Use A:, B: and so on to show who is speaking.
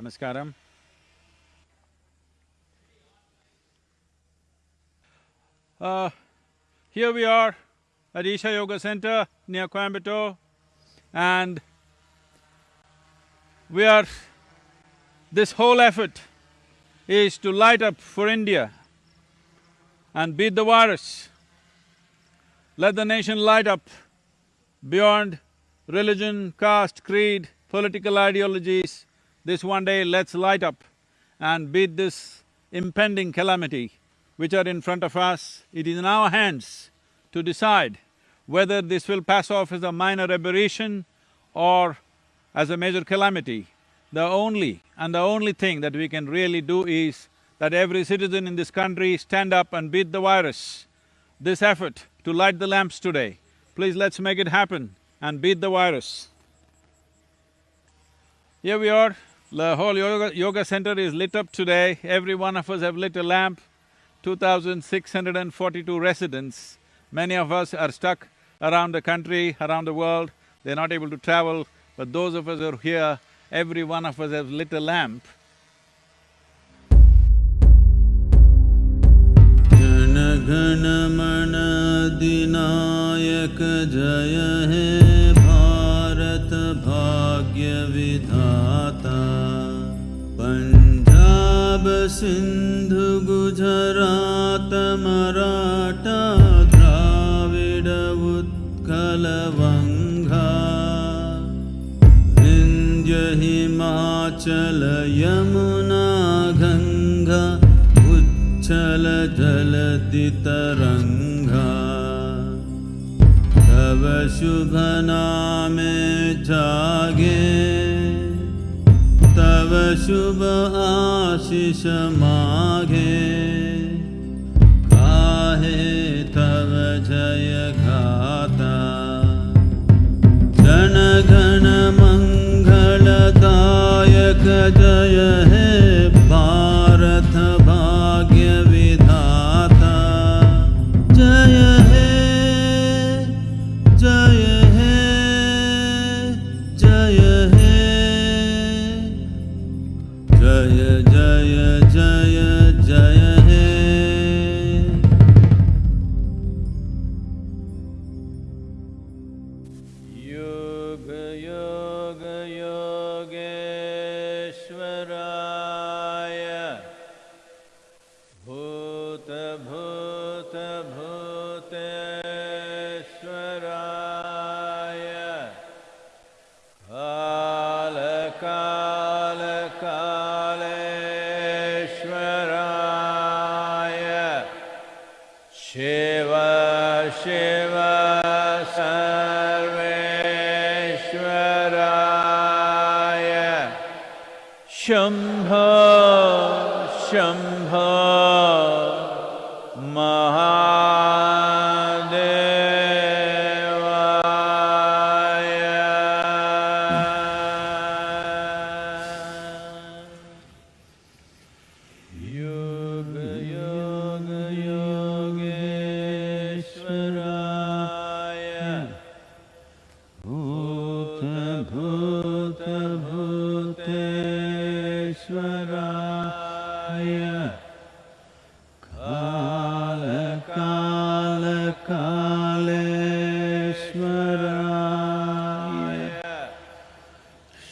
A: Namaskaram. Uh, here we are at Isha Yoga Center near Coimbatore and we are… this whole effort is to light up for India and beat the virus. Let the nation light up beyond religion, caste, creed, political ideologies. This one day let's light up and beat this impending calamity which are in front of us. It is in our hands to decide whether this will pass off as a minor aberration or as a major calamity. The only and the only thing that we can really do is that every citizen in this country stand up and beat the virus. This effort to light the lamps today, please let's make it happen and beat the virus. Here we are, the whole yoga, yoga center is lit up today, every one of us have lit a lamp, 2,642 residents. Many of us are stuck around the country, around the world, they're not able to travel, but those of us who are here, every one of us have lit a lamp.
B: Jana Gana मन अधिनायक जय हे भारत भाग्य विधाता सिन्धु गुजरात मराठ उत्कलवङ्गा इन्द्य हि माचल यमुना ग उच्छल जल अवशुभना मे जागे। शुभ आशिष मा काहे तव जय घाता। जनघन शंभ शंभ महादेवाय योग योग योगेश्वराय। भूत भूत